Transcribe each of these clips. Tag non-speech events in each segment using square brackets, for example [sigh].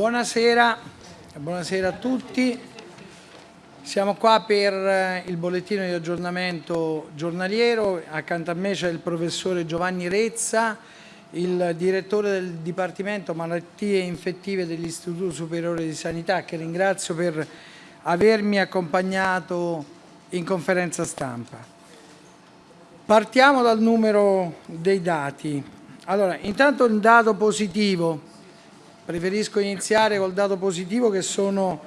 Buonasera, buonasera a tutti. Siamo qua per eh, il bollettino di aggiornamento giornaliero. Accanto a me c'è il professore Giovanni Rezza, il direttore del Dipartimento Malattie Infettive dell'Istituto Superiore di Sanità, che ringrazio per avermi accompagnato in conferenza stampa. Partiamo dal numero dei dati. Allora, intanto un dato positivo Preferisco iniziare col dato positivo che sono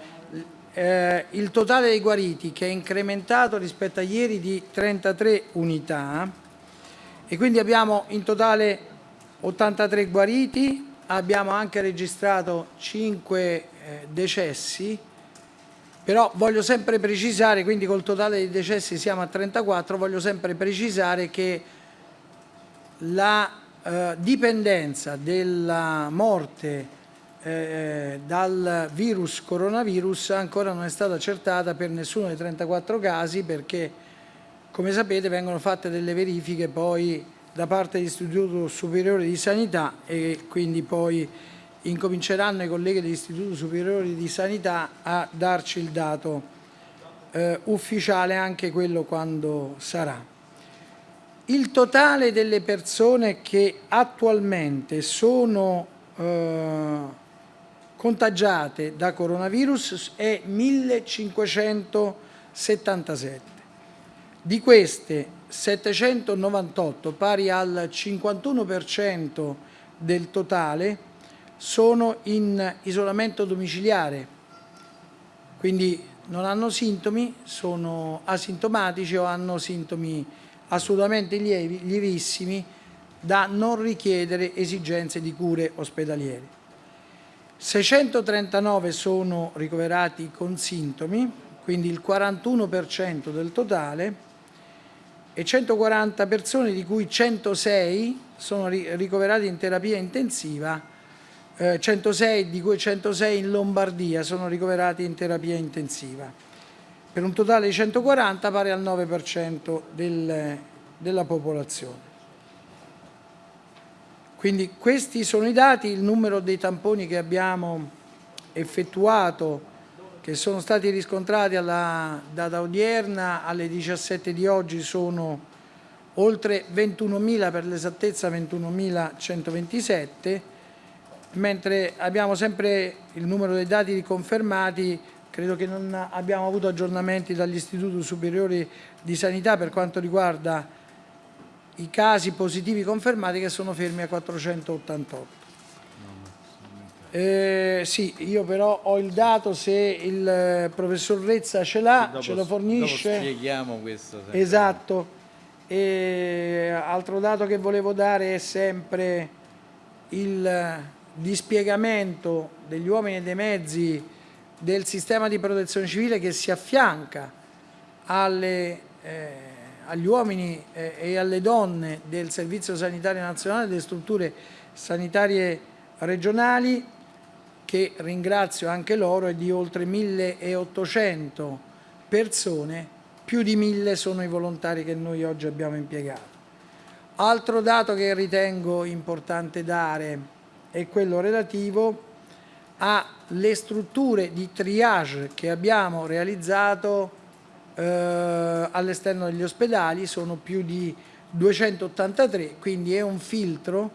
eh, il totale dei guariti che è incrementato rispetto a ieri di 33 unità. E quindi abbiamo in totale 83 guariti, abbiamo anche registrato 5 eh, decessi, però voglio sempre precisare, quindi col totale dei decessi siamo a 34, voglio sempre precisare che la eh, dipendenza della morte eh, dal virus coronavirus ancora non è stata accertata per nessuno dei 34 casi perché come sapete vengono fatte delle verifiche poi da parte dell'Istituto Superiore di Sanità e quindi poi incominceranno i colleghi dell'Istituto Superiore di Sanità a darci il dato eh, ufficiale anche quello quando sarà. Il totale delle persone che attualmente sono eh, contagiate da coronavirus è 1577. Di queste 798, pari al 51% del totale, sono in isolamento domiciliare, quindi non hanno sintomi, sono asintomatici o hanno sintomi assolutamente lievi, lievissimi da non richiedere esigenze di cure ospedaliere. 639 sono ricoverati con sintomi, quindi il 41% del totale, e 140 persone di cui 106 sono ricoverati in terapia intensiva, eh, 106, di cui 106 in Lombardia sono ricoverati in terapia intensiva, per un totale di 140 pari al 9% del, della popolazione. Quindi questi sono i dati, il numero dei tamponi che abbiamo effettuato, che sono stati riscontrati alla data odierna, alle 17 di oggi sono oltre 21.000, per l'esattezza 21.127, mentre abbiamo sempre il numero dei dati riconfermati, credo che non abbiamo avuto aggiornamenti dagli istituti superiori di sanità per quanto riguarda i casi positivi confermati che sono fermi a 488. Eh, sì, io però ho il dato, se il eh, professor Rezza ce l'ha, ce lo fornisce. Dopo spieghiamo questo. Sempre. Esatto. E, altro dato che volevo dare è sempre il dispiegamento degli uomini e dei mezzi del sistema di protezione civile che si affianca alle eh, agli uomini eh, e alle donne del Servizio Sanitario Nazionale, delle strutture sanitarie regionali, che ringrazio anche loro, è di oltre 1800 persone, più di 1000 sono i volontari che noi oggi abbiamo impiegato. Altro dato che ritengo importante dare è quello relativo alle strutture di triage che abbiamo realizzato eh, all'esterno degli ospedali, sono più di 283, quindi è un filtro,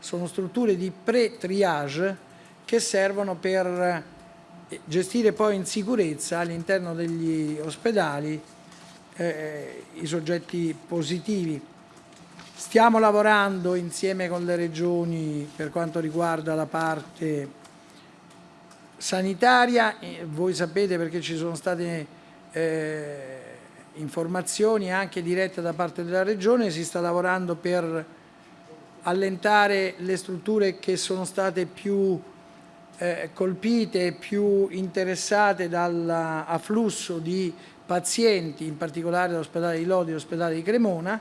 sono strutture di pre-triage che servono per eh, gestire poi in sicurezza all'interno degli ospedali eh, i soggetti positivi. Stiamo lavorando insieme con le regioni per quanto riguarda la parte sanitaria, voi sapete perché ci sono state eh, informazioni anche dirette da parte della Regione, si sta lavorando per allentare le strutture che sono state più eh, colpite più interessate dall'afflusso di pazienti, in particolare l'ospedale di Lodi e l'ospedale di Cremona,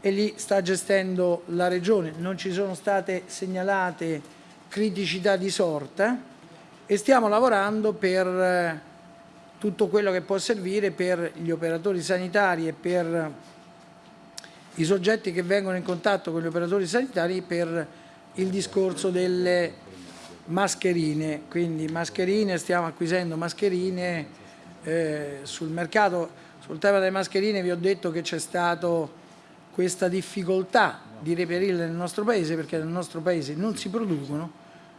e lì sta gestendo la Regione. Non ci sono state segnalate criticità di sorta e stiamo lavorando per eh, tutto quello che può servire per gli operatori sanitari e per i soggetti che vengono in contatto con gli operatori sanitari per il discorso delle mascherine, quindi mascherine, stiamo acquisendo mascherine eh, sul mercato. Sul tema delle mascherine vi ho detto che c'è stata questa difficoltà di reperirle nel nostro paese perché nel nostro paese non si producono,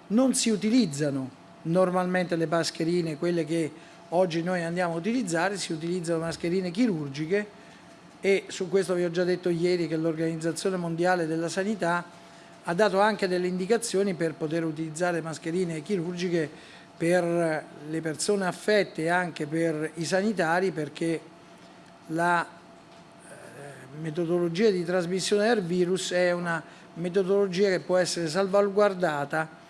non si utilizzano normalmente le mascherine, quelle che oggi noi andiamo a utilizzare, si utilizzano mascherine chirurgiche e su questo vi ho già detto ieri che l'Organizzazione Mondiale della Sanità ha dato anche delle indicazioni per poter utilizzare mascherine chirurgiche per le persone affette e anche per i sanitari perché la eh, metodologia di trasmissione del virus è una metodologia che può essere salvaguardata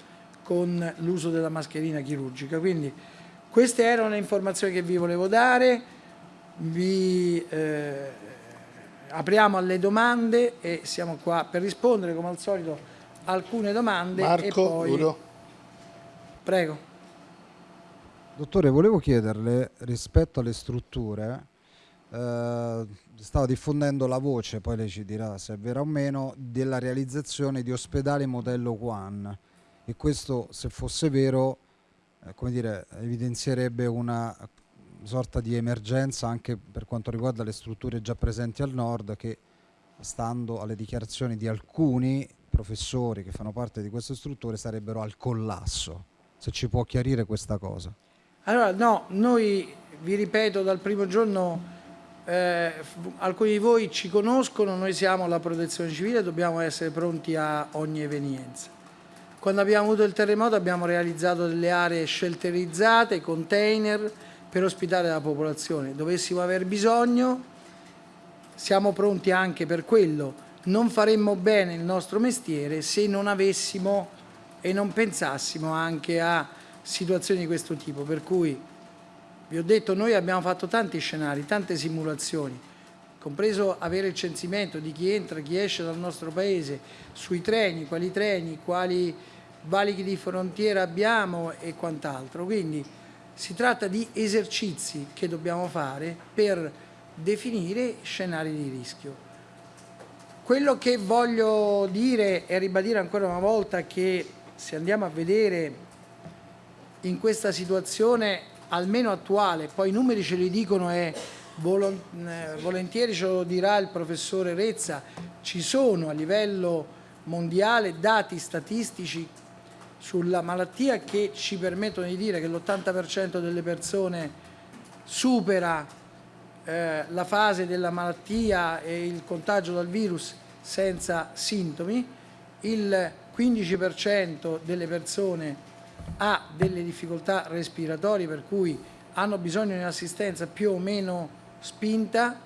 con l'uso della mascherina chirurgica. Quindi queste erano le informazioni che vi volevo dare, vi eh, apriamo alle domande e siamo qua per rispondere come al solito alcune domande Marco, e poi... Udo. Prego. Dottore, volevo chiederle rispetto alle strutture, eh, stava diffondendo la voce, poi lei ci dirà se è vera o meno, della realizzazione di ospedali modello One e questo se fosse vero come dire, evidenzierebbe una sorta di emergenza anche per quanto riguarda le strutture già presenti al nord che stando alle dichiarazioni di alcuni professori che fanno parte di queste strutture sarebbero al collasso. Se ci può chiarire questa cosa. Allora, no, noi vi ripeto dal primo giorno eh, alcuni di voi ci conoscono, noi siamo la protezione civile dobbiamo essere pronti a ogni evenienza. Quando abbiamo avuto il terremoto abbiamo realizzato delle aree shelterizzate, container per ospitare la popolazione. Dovessimo aver bisogno, siamo pronti anche per quello. Non faremmo bene il nostro mestiere se non avessimo e non pensassimo anche a situazioni di questo tipo. Per cui, vi ho detto, noi abbiamo fatto tanti scenari, tante simulazioni, compreso avere il censimento di chi entra, chi esce dal nostro paese, sui treni, quali treni, quali valichi di frontiera abbiamo e quant'altro. Quindi si tratta di esercizi che dobbiamo fare per definire scenari di rischio. Quello che voglio dire e ribadire ancora una volta che se andiamo a vedere in questa situazione almeno attuale, poi i numeri ce li dicono e eh, volentieri ce lo dirà il professore Rezza, ci sono a livello mondiale dati statistici sulla malattia che ci permettono di dire che l'80% delle persone supera eh, la fase della malattia e il contagio dal virus senza sintomi, il 15% delle persone ha delle difficoltà respiratorie per cui hanno bisogno di un'assistenza più o meno spinta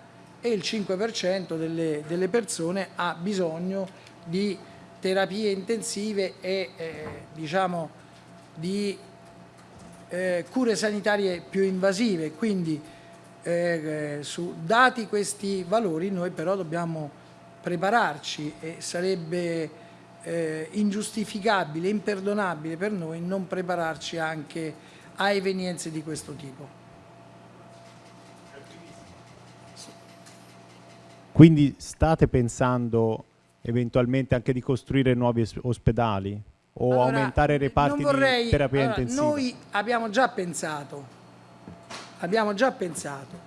e il 5% delle, delle persone ha bisogno di terapie intensive e eh, diciamo di eh, cure sanitarie più invasive. Quindi eh, su, dati questi valori noi però dobbiamo prepararci e sarebbe eh, ingiustificabile, imperdonabile per noi non prepararci anche a evenienze di questo tipo. Quindi state pensando eventualmente anche di costruire nuovi ospedali o allora, aumentare i reparti vorrei, di terapia allora, intensiva? Noi abbiamo già pensato, abbiamo già pensato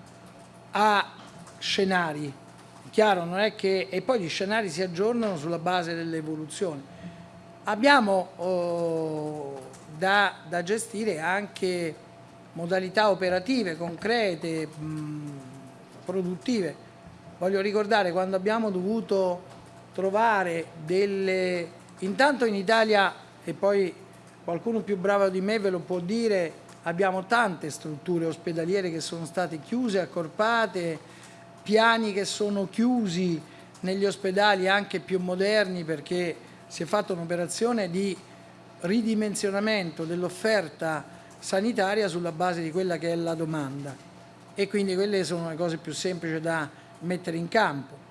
a scenari, chiaro non è che, e poi gli scenari si aggiornano sulla base dell'evoluzione. Abbiamo oh, da, da, gestire anche modalità operative, concrete, mh, produttive. Voglio ricordare quando abbiamo dovuto trovare delle... Intanto in Italia, e poi qualcuno più bravo di me ve lo può dire, abbiamo tante strutture ospedaliere che sono state chiuse, accorpate, piani che sono chiusi negli ospedali anche più moderni perché si è fatta un'operazione di ridimensionamento dell'offerta sanitaria sulla base di quella che è la domanda. E quindi quelle sono le cose più semplici da mettere in campo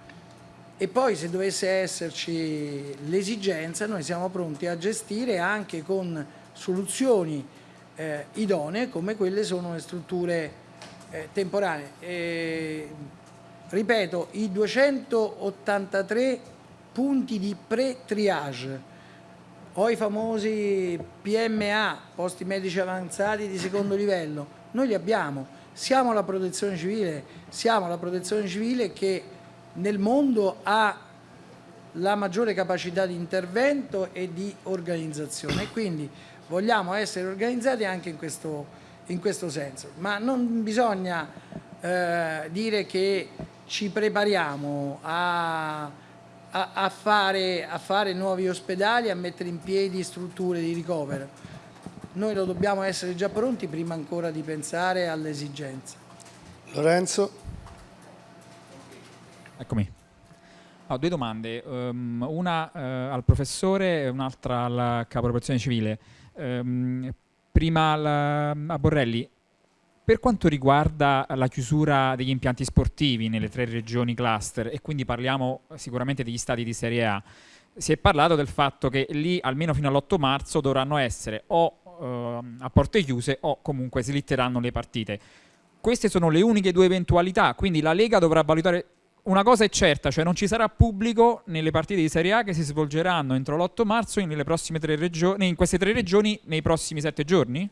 e poi se dovesse esserci l'esigenza noi siamo pronti a gestire anche con soluzioni eh, idonee come quelle sono le strutture eh, temporanee. E, ripeto, i 283 punti di pre-triage o i famosi PMA, posti medici avanzati di secondo [coughs] livello, noi li abbiamo, siamo la protezione civile, siamo la protezione civile che nel mondo ha la maggiore capacità di intervento e di organizzazione e quindi vogliamo essere organizzati anche in questo, in questo senso, ma non bisogna eh, dire che ci prepariamo a, a, a, fare, a fare nuovi ospedali, a mettere in piedi strutture di ricovero. Noi lo dobbiamo essere già pronti prima ancora di pensare alle esigenze. Lorenzo. Eccomi. Ho due domande, um, una uh, al professore e un'altra al capo protezione civile. Um, prima al, a Borrelli, per quanto riguarda la chiusura degli impianti sportivi nelle tre regioni cluster, e quindi parliamo sicuramente degli stati di Serie A, si è parlato del fatto che lì almeno fino all'8 marzo dovranno essere o uh, a porte chiuse o comunque slitteranno le partite. Queste sono le uniche due eventualità, quindi la Lega dovrà valutare una cosa è certa, cioè non ci sarà pubblico nelle partite di Serie A che si svolgeranno entro l'8 marzo in, in queste tre regioni nei prossimi sette giorni?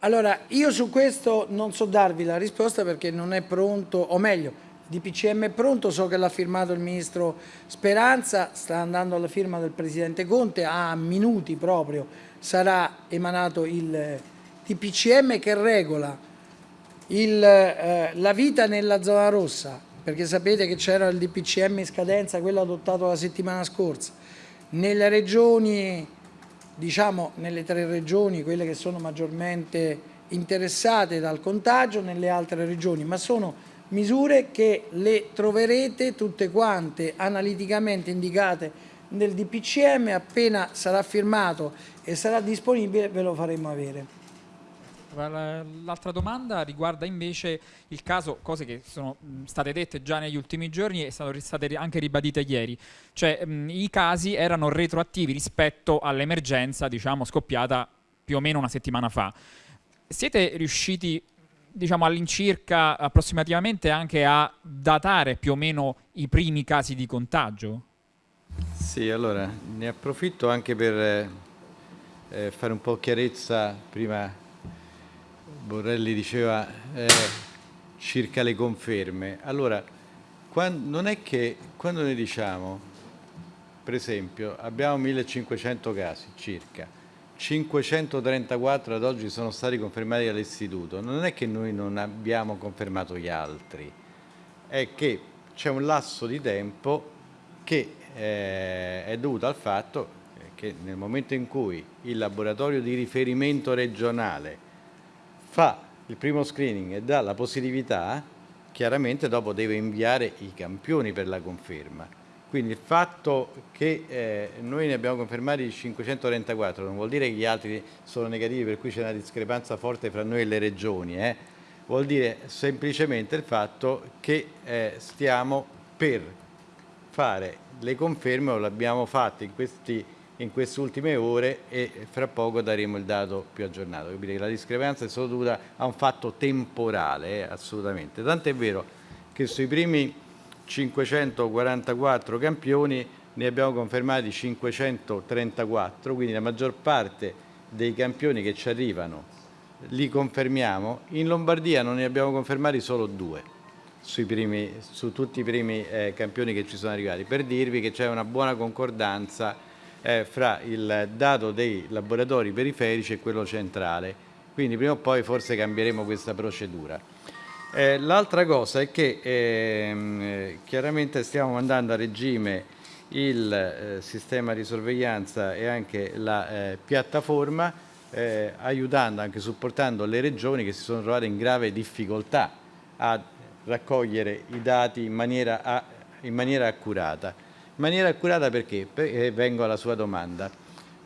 Allora, io su questo non so darvi la risposta perché non è pronto, o meglio, il DPCM è pronto, so che l'ha firmato il Ministro Speranza, sta andando alla firma del Presidente Conte, a minuti proprio sarà emanato il DPCM che regola il, eh, la vita nella zona rossa, perché sapete che c'era il DPCM in scadenza, quello adottato la settimana scorsa. Nelle regioni, diciamo nelle tre regioni, quelle che sono maggiormente interessate dal contagio, nelle altre regioni, ma sono misure che le troverete tutte quante analiticamente indicate nel DPCM, appena sarà firmato e sarà disponibile ve lo faremo avere. L'altra domanda riguarda invece il caso, cose che sono state dette già negli ultimi giorni e sono state anche ribadite ieri, cioè mh, i casi erano retroattivi rispetto all'emergenza diciamo, scoppiata più o meno una settimana fa. Siete riusciti diciamo all'incirca approssimativamente anche a datare più o meno i primi casi di contagio? Sì, allora ne approfitto anche per eh, fare un po' chiarezza prima Borrelli diceva eh, circa le conferme. Allora, quando, non è che quando noi diciamo, per esempio, abbiamo 1500 casi circa, 534 ad oggi sono stati confermati dall'istituto, non è che noi non abbiamo confermato gli altri, è che c'è un lasso di tempo che eh, è dovuto al fatto che nel momento in cui il laboratorio di riferimento regionale fa il primo screening e dà la positività, chiaramente dopo deve inviare i campioni per la conferma. Quindi il fatto che eh, noi ne abbiamo confermati 534 non vuol dire che gli altri sono negativi per cui c'è una discrepanza forte fra noi e le regioni, eh? vuol dire semplicemente il fatto che eh, stiamo per fare le conferme o l'abbiamo fatte in questi in queste ultime ore e fra poco daremo il dato più aggiornato. La discrepanza è solo dovuta a un fatto temporale, eh, assolutamente. Tant'è vero che sui primi 544 campioni ne abbiamo confermati 534, quindi la maggior parte dei campioni che ci arrivano li confermiamo. In Lombardia non ne abbiamo confermati solo due primi, su tutti i primi eh, campioni che ci sono arrivati, per dirvi che c'è una buona concordanza eh, fra il dato dei laboratori periferici e quello centrale. Quindi prima o poi forse cambieremo questa procedura. Eh, L'altra cosa è che ehm, eh, chiaramente stiamo mandando a regime il eh, sistema di sorveglianza e anche la eh, piattaforma eh, aiutando, anche supportando le regioni che si sono trovate in grave difficoltà a raccogliere i dati in maniera, a, in maniera accurata. In maniera accurata perché? perché? Vengo alla sua domanda.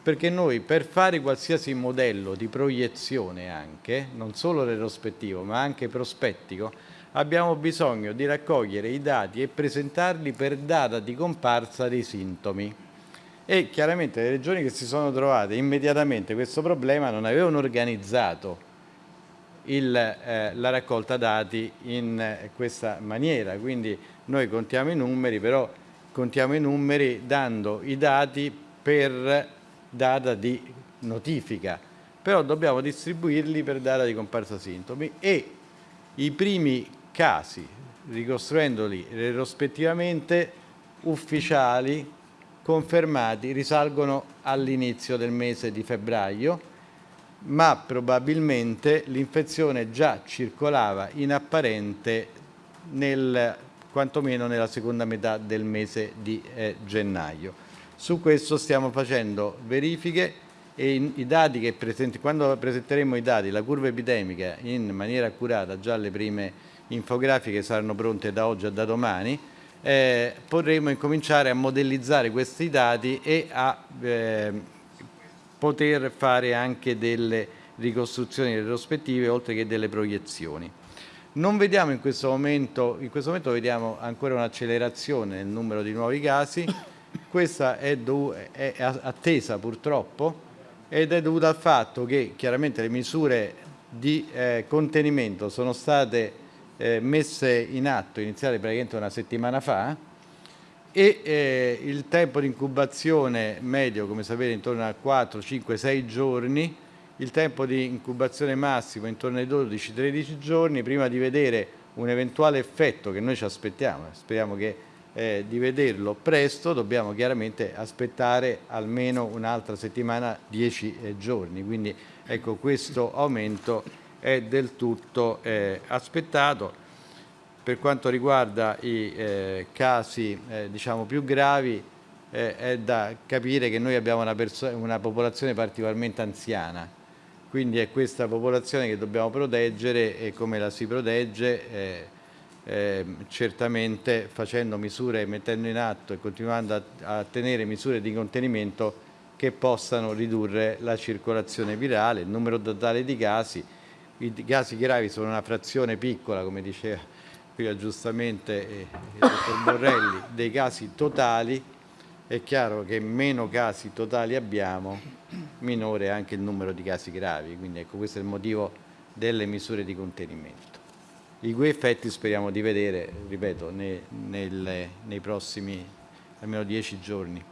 Perché noi per fare qualsiasi modello di proiezione anche, non solo retrospettivo ma anche prospettico, abbiamo bisogno di raccogliere i dati e presentarli per data di comparsa dei sintomi. E chiaramente le regioni che si sono trovate immediatamente questo problema non avevano organizzato il, eh, la raccolta dati in eh, questa maniera, quindi noi contiamo i numeri, però contiamo i numeri dando i dati per data di notifica, però dobbiamo distribuirli per data di comparsa sintomi e i primi casi, ricostruendoli rispettivamente, ufficiali, confermati, risalgono all'inizio del mese di febbraio, ma probabilmente l'infezione già circolava in apparente nel, quantomeno nella seconda metà del mese di eh, gennaio. Su questo stiamo facendo verifiche e in, i dati che presenti, quando presenteremo i dati, la curva epidemica in maniera accurata, già le prime infografiche saranno pronte da oggi e da domani, eh, potremo incominciare a modellizzare questi dati e a eh, poter fare anche delle ricostruzioni retrospettive oltre che delle proiezioni. Non vediamo in questo momento, in questo momento vediamo ancora un'accelerazione nel numero di nuovi casi, questa è, è attesa purtroppo ed è dovuta al fatto che chiaramente le misure di eh, contenimento sono state eh, messe in atto, iniziate praticamente una settimana fa e eh, il tempo di incubazione medio, come sapete, intorno a 4, 5, 6 giorni, il tempo di incubazione massimo intorno ai 12-13 giorni, prima di vedere un eventuale effetto che noi ci aspettiamo, speriamo che eh, di vederlo presto, dobbiamo chiaramente aspettare almeno un'altra settimana, dieci eh, giorni. Quindi ecco, questo aumento è del tutto eh, aspettato. Per quanto riguarda i eh, casi eh, diciamo più gravi, eh, è da capire che noi abbiamo una, una popolazione particolarmente anziana, quindi è questa popolazione che dobbiamo proteggere e come la si protegge eh, certamente facendo misure, mettendo in atto e continuando a, a tenere misure di contenimento che possano ridurre la circolazione virale, il numero totale di casi. I casi gravi sono una frazione piccola, come diceva prima giustamente eh, il dottor Borrelli, dei casi totali. È chiaro che meno casi totali abbiamo, minore anche il numero di casi gravi. Quindi ecco, questo è il motivo delle misure di contenimento i cui effetti speriamo di vedere, ripeto, nei, nel, nei prossimi almeno dieci giorni.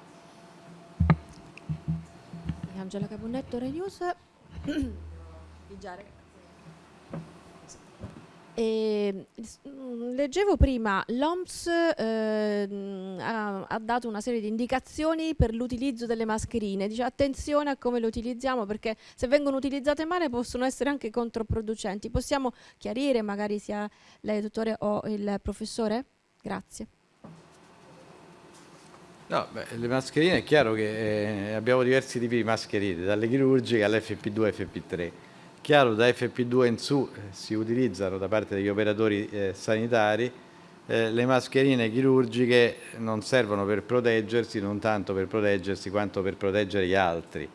Angela Caponnetto, Rai News. [clears throat] E, mm, leggevo prima, l'OMS eh, ha, ha, dato una serie di indicazioni per l'utilizzo delle mascherine, dice attenzione a come le utilizziamo perché se vengono utilizzate male possono essere anche controproducenti. Possiamo chiarire magari sia lei dottore o il professore? Grazie. No, beh, le mascherine è chiaro che eh, abbiamo diversi tipi di mascherine, dalle chirurgiche all'FP2 e FP3 Chiaro, da FP2 in su eh, si utilizzano da parte degli operatori eh, sanitari eh, le mascherine chirurgiche non servono per proteggersi, non tanto per proteggersi quanto per proteggere gli altri,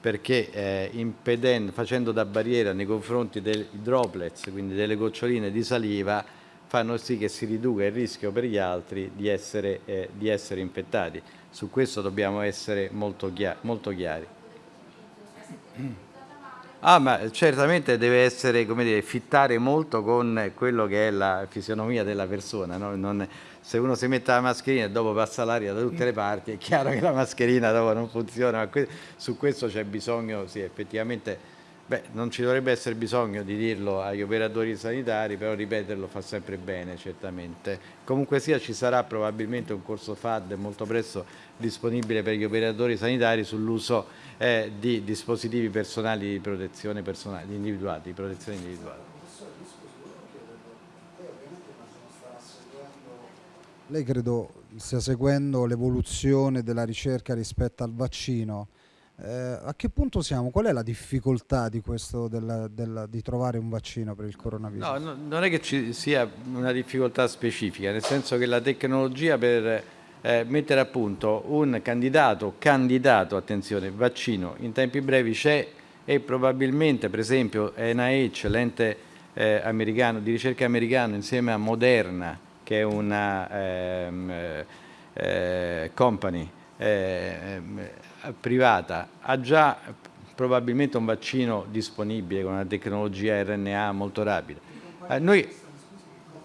perché eh, facendo da barriera nei confronti dei droplets, quindi delle goccioline di saliva, fanno sì che si riduca il rischio per gli altri di essere, eh, di essere infettati. Su questo dobbiamo essere molto, chiari. Molto chiari. Ah, ma certamente deve essere, come dire, fittare molto con quello che è la fisionomia della persona. No? Non, se uno si mette la mascherina e dopo passa l'aria da tutte le parti, è chiaro che la mascherina dopo non funziona, ma que su questo c'è bisogno, sì, effettivamente, beh, non ci dovrebbe essere bisogno di dirlo agli operatori sanitari, però ripeterlo fa sempre bene, certamente. Comunque sia, ci sarà probabilmente un corso FAD molto presto disponibile per gli operatori sanitari sull'uso eh, di dispositivi personali di protezione personale, individuali, di protezione individuale. Lei credo stia seguendo l'evoluzione della ricerca rispetto al vaccino. Eh, a che punto siamo? Qual è la difficoltà di, questo, della, della, di trovare un vaccino per il coronavirus? No, no, non è che ci sia una difficoltà specifica, nel senso che la tecnologia per eh, mettere a punto un candidato, candidato, attenzione, vaccino in tempi brevi c'è e probabilmente per esempio NIH, l'ente eh, americano, di ricerca americano insieme a Moderna che è una ehm, eh, company ehm, privata ha già probabilmente un vaccino disponibile con una tecnologia RNA molto rapida. Eh, noi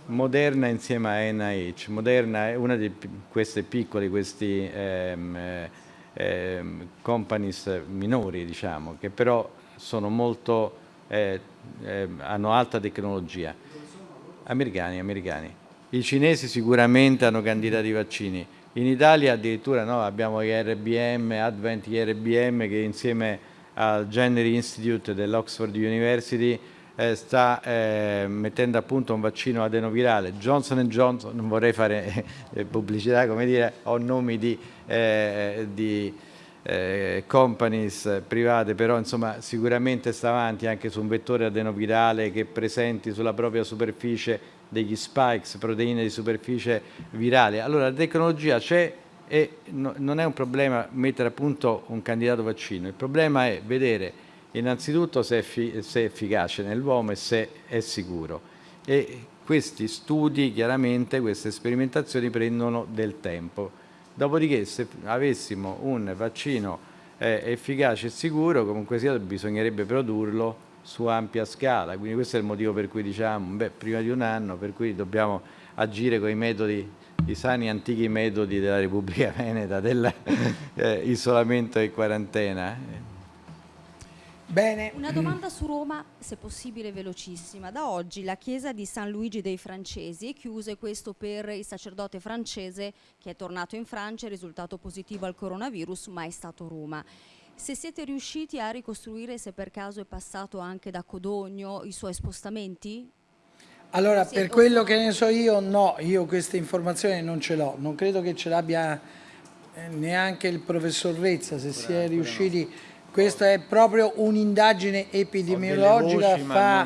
Moderna insieme a NIH. Moderna è una di queste piccole, questi ehm, eh, companies minori, diciamo, che però sono molto, eh, eh, hanno alta tecnologia. Americani, americani. I cinesi sicuramente hanno candidati vaccini. In Italia addirittura no, abbiamo gli RBM, Advent IRBM che insieme al Generi Institute dell'Oxford University eh, sta eh, mettendo a punto un vaccino adenovirale. Johnson Johnson, non vorrei fare eh, pubblicità, come dire, ho nomi di, eh, di eh, companies private, però insomma sicuramente sta avanti anche su un vettore adenovirale che presenti sulla propria superficie degli spikes, proteine di superficie virale. Allora la tecnologia c'è e no, non è un problema mettere a punto un candidato vaccino, il problema è vedere innanzitutto se è, se è efficace nell'uomo e se è sicuro. E questi studi, chiaramente, queste sperimentazioni prendono del tempo. Dopodiché se avessimo un vaccino eh, efficace e sicuro, comunque sia bisognerebbe produrlo su ampia scala, quindi questo è il motivo per cui diciamo, beh, prima di un anno, per cui dobbiamo agire con i metodi, i sani antichi metodi della Repubblica [laughs] Veneta, dell'isolamento eh, e quarantena. Bene. Una domanda su Roma, se possibile velocissima. Da oggi la chiesa di San Luigi dei Francesi è chiusa e questo per il sacerdote francese che è tornato in Francia, è risultato positivo al coronavirus, ma è stato Roma. Se siete riusciti a ricostruire se per caso è passato anche da Codogno i suoi spostamenti? Allora, per quello che ne so io, no, io queste informazioni non ce l'ho. Non credo che ce l'abbia eh, neanche il professor Rezza, se si è riusciti... Questa è proprio un'indagine epidemiologica, fa,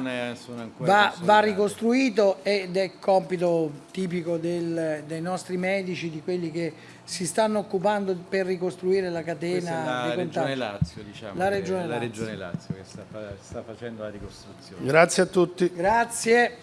va, va, ricostruito ed è compito tipico del, dei nostri medici, di quelli che si stanno occupando per ricostruire la catena la Regione Lazio, diciamo, la Regione Lazio. Regione Lazio che sta, sta facendo la ricostruzione. Grazie a tutti. Grazie.